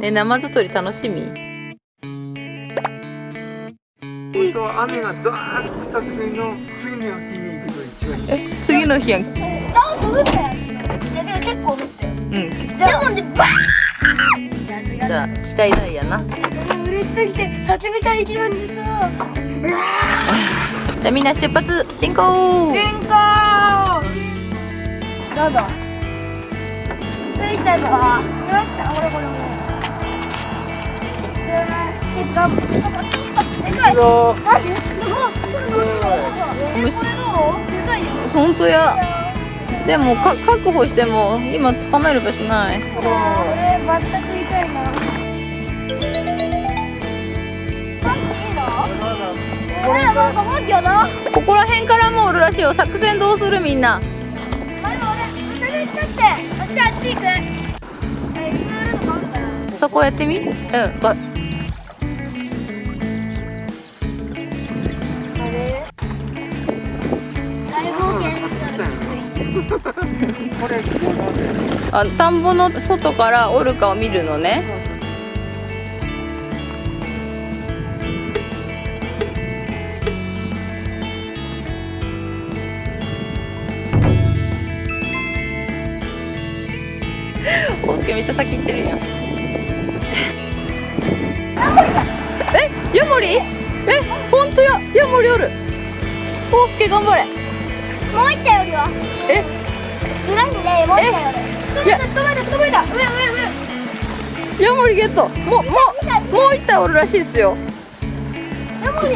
ねナマズ釣り楽しみ？本当は雨がドーンと降った時の次の日に行くと一番いい。え次の日やん。うんザーッと降っ結構降ってでもでバーじゃあ期待大やな。ン嬉しすぎてたい気分ですわじゃあみんな出発進行。進行。どうぞ着いたぞよし俺これもでかでかいぞマジすごいこれどうこれどうでかいよ本当やでもか確保しても今捕まえる場所ない。ここら辺からもおるらしいよ。作戦どうするみんな。そこやってみ？うんこ れあ田んぼの外からオルカを見るのね。大輔めっちゃ先行ってるやん。えヤモリえ本当やヤモリおる。大輔頑張れ。もう一体よりは。え？裏にねもう一体いや。捕まえた捕まえた。上上上。ヤモリゲットもうもうもう一体おるらしいっすよ。ヤモリ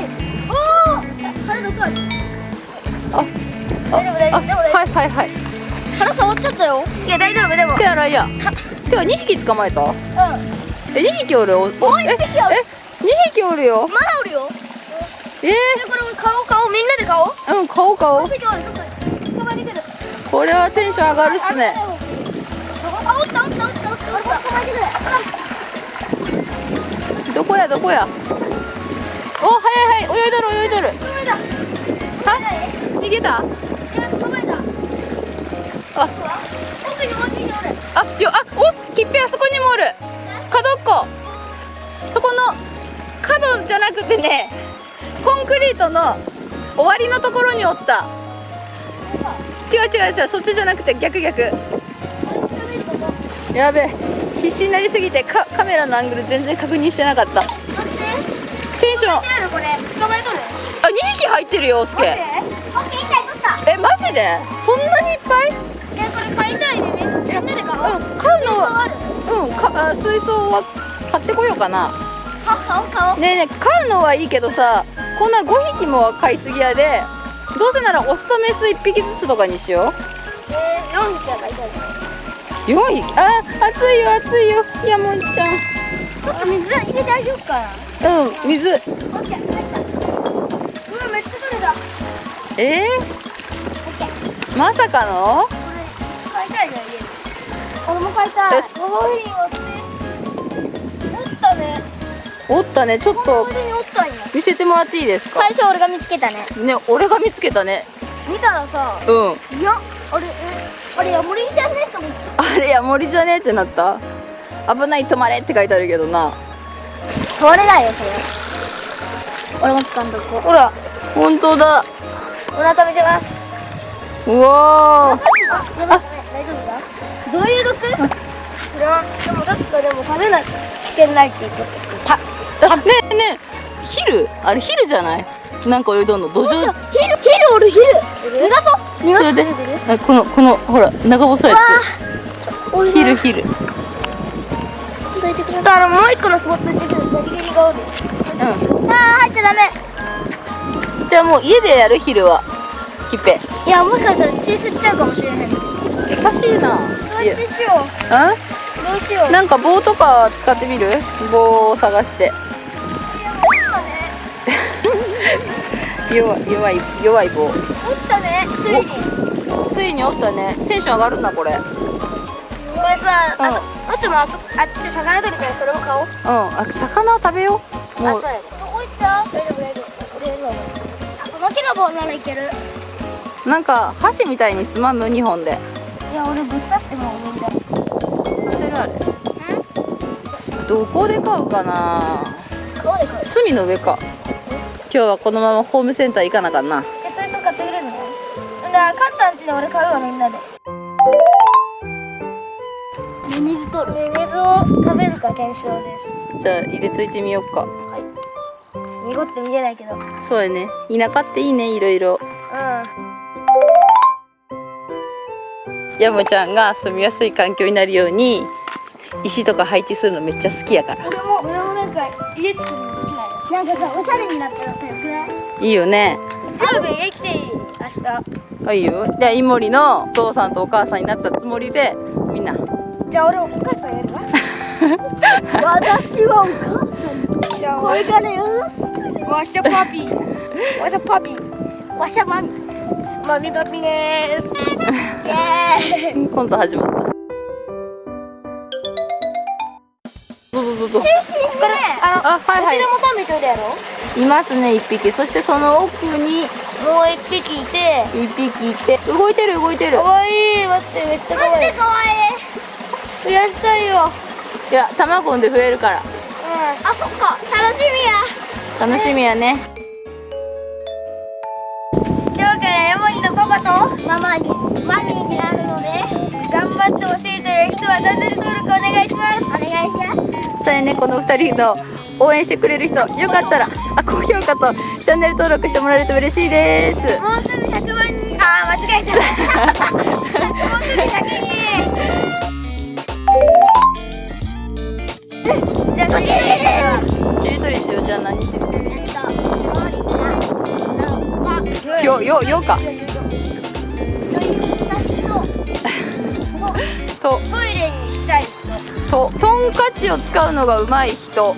おお腹どこある？あ大丈夫大丈あ夫でも大丈はいはいはい。夫腹触っちゃったよ。いや大丈夫でも手洗いや。てか2匹捕まえた？うん。え2匹おるおおもう一匹ある。え2匹おるよ。まだおるよ。えでこれ顔顔みんなで顔ー、う。ん顔顔はテンション上がるっすね。あ、おったおったおったおったおった捕まえてくるどこやどこやおはいはい泳いどる泳いどる捕まえたは逃げた捕まえたあ奥にもう一匹おるあよあおきっぺあそこにもおる角っこそこの角じゃなくてねコンクリートの終わりのところにおった違う違う違うそっちじゃなくて逆逆。やべえ必死になりすぎてカカメラのアングル全然確認してなかった。テンション。あ待ってこれ。捕まえとる？2匹入ってるよおすけえマジで？そんなにいっぱい？えこれ買いたいね。みんなで買おう。うん買うのうんかあ水槽は買ってこようかな。買買おう買おう。ねえねえ飼うのはいいけどさこんな5匹もは飼いすぎやでどうせならオスとメス1匹ずつとかにしよえー、4匹は買いたいう4匹あ暑い。よ暑いよいやもいちゃん。ちょっと水入れてあげようかな。うん水。オッケー入ったうわめっちゃ取れた。えオッケー？ー、まさかの？これ買いたいね家で俺も買いたい。おったね。おったねちょっと見せてもらっていいですか？最初俺が見つけたね。ね俺が見つけたね。見たらさう。ん。いやあれえあれヤモリじゃね？えと思って。あれや森じゃね？えってなった。危ない止まれって書いてあるけどな。これだよそれ。俺も掴んどこう。ほら本当だ。お腹見せます。うわー。あ大丈夫だ？どういう毒？知らん。でも確かでも食べないと危険ないって言ってたあねえねえヒルあれヒルじゃない？なんか泳いどんの？土壌ヒルヒルおるヒル。逃がそう。逃がそう。それであこのこのほら長細いやつ。ヒルヒル。だからもう一個のスポットに出てるガリがおる。うあー入っちゃダメ。んじゃあもう家でやるヒルは？ヒッペ。いやもしかしたら血吸っちゃうかもしれへん。どう優しいな。やってしよあ？うどうしよう。なんか棒とか使ってみる？棒を探して 弱い弱い弱い棒。おったねついに。ついにおったね。テンション上がるなこれ。うんこれさあとあともあそあっちで魚取るからそれも買おう。あ魚を食べよう。もう。どこ行った大丈夫大丈夫。この木の棒ならいける。なんか箸みたいにつまむ2本で。いや俺ぶっ刺しても無理ださせるあれ。どこで買うかな。川で買う？隅の上か今日はこのままホームセンター行かなあかんな。えそれそう買ってくれるの？だから買ったんちで俺買うわみんなで。水取る。水を食べるか検証でじゃあ入れといてみようか。す濁って見れないけど。うんそうやね。田舎っていいねいろいろ。ヤモちゃんが住みやすい環境になるように石とか配置するのめっちゃ好きやから。俺も俺もなんか家作るの好きなんよなんかさおしゃれになったらさよくない？いいよね。ラーメン家来ていい明日あいいよ。じゃあイモリのお父さんとお母さんになったつもりでみんな。じゃあ俺お母さんやるわ。私はお母さん。じゃあこれからよろしくね。わしゃパピー。わしゃパピー。わしゃマミ。マミパピでーす。イエーイ。コント始まったどうぞどうぞ。これあのあはいはい。こっちでも3匹いるやろ？いますね一匹。そしてその奥にもう一匹いて。一匹いて。動いてる動いてる。かわいい待ってめっちゃかわい。いかわいい。増やしたいよいや卵産んで増えるから。うん。あそっか。楽しみや。楽しみやね。今日からヤモリのパパと？ママにマミーになるので。頑張ってほしいという人はチャンネル登録お願いしますお願いしますそれねこの二人の応援してくれる人。よかったらあ高評価とチャンネル登録してもらえると嬉しいです。もうすぐ100万人あー間違えた。もうすぐ100人じゃあ次しりとりしようじゃあ何しりとりえっとマリナよよよかトイレに人とトンカチを使うのがうまい人。と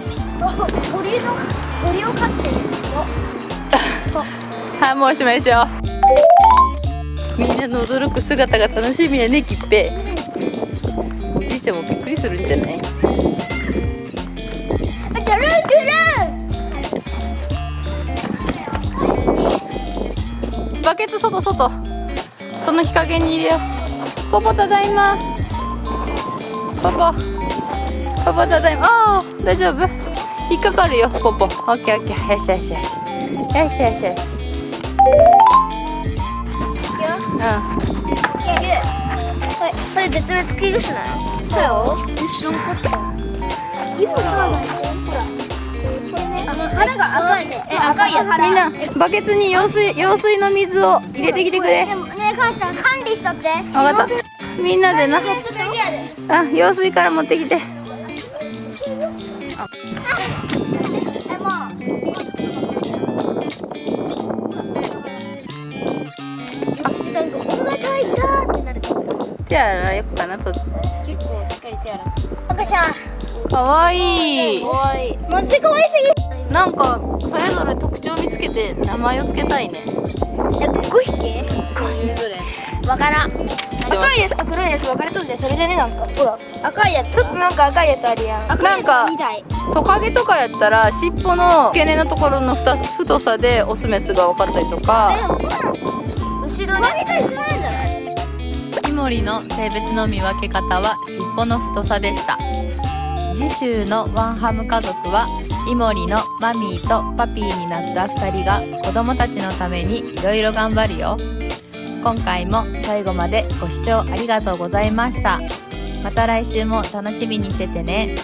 鳥の鳥を飼ってる人。はいもうおしまいにしよう。みんなの驚く姿が楽しみやねきっぺおじいちゃんもびっくりするんじゃない？バケツ外外。その日陰に入れよう。ポポただいま。ポポポポただいま。あー大丈夫？引っかかるよポポ。オッケーオッケー。よしよしよし。よしよしよし。うん。はい、これ絶滅危惧種なの？そうよ。え知らんかった今さほらこれねあの腹が赤いね。え赤いやつみんなバケツに用水用水の水を入れてきてくれ。ねえ母ちゃん管理しとって。分かった。みんなでな。あ用水から持ってきて手洗よっかなと。結構しっかり手洗う赤ちゃんかわいい。かわいい。マジで可愛すぎ。なんかそれぞれ特徴見つけて名前をつけたいね。え5匹それぞれわからん。赤いやつと黒いやつ分かれとんでそれでねなんかほら。赤いやつ。ちょっとなんか赤いやつあるやん。なんかトカゲとかやったら尻尾の付け根のところのふた太さでオスメスが分かったりとか。後ろで。一緒なんじゃない？イモリの性別の見分け方は尻尾の太さでした。次週のワンハム家族はイモリのマミーとパピーになった2人が子供たちのためにいろいろ頑張るよ。今回も最後までご視聴ありがとうございました。また来週も楽しみにしててね。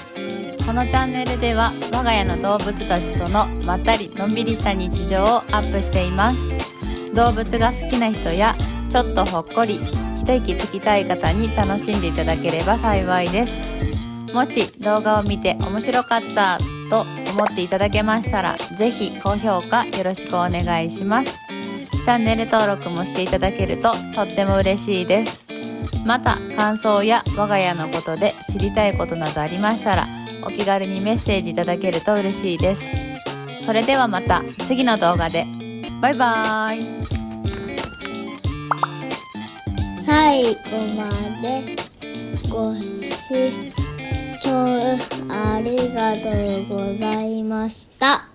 このチャンネルでは我が家の動物たちとのまったりのんびりした日常をアップしています。動物が好きな人やちょっとほっこり息つきたい方に楽しんでいただければ幸いですもし動画を見て面白かったと思っていただけましたらぜひ高評価よろしくお願いしますチャンネル登録もしていただけるととっても嬉しいですまた感想や我が家のことで知りたいことなどありましたらお気軽にメッセージいただけると嬉しいですそれではまた次の動画でバイバーイ最後までご視聴ありがとうございました。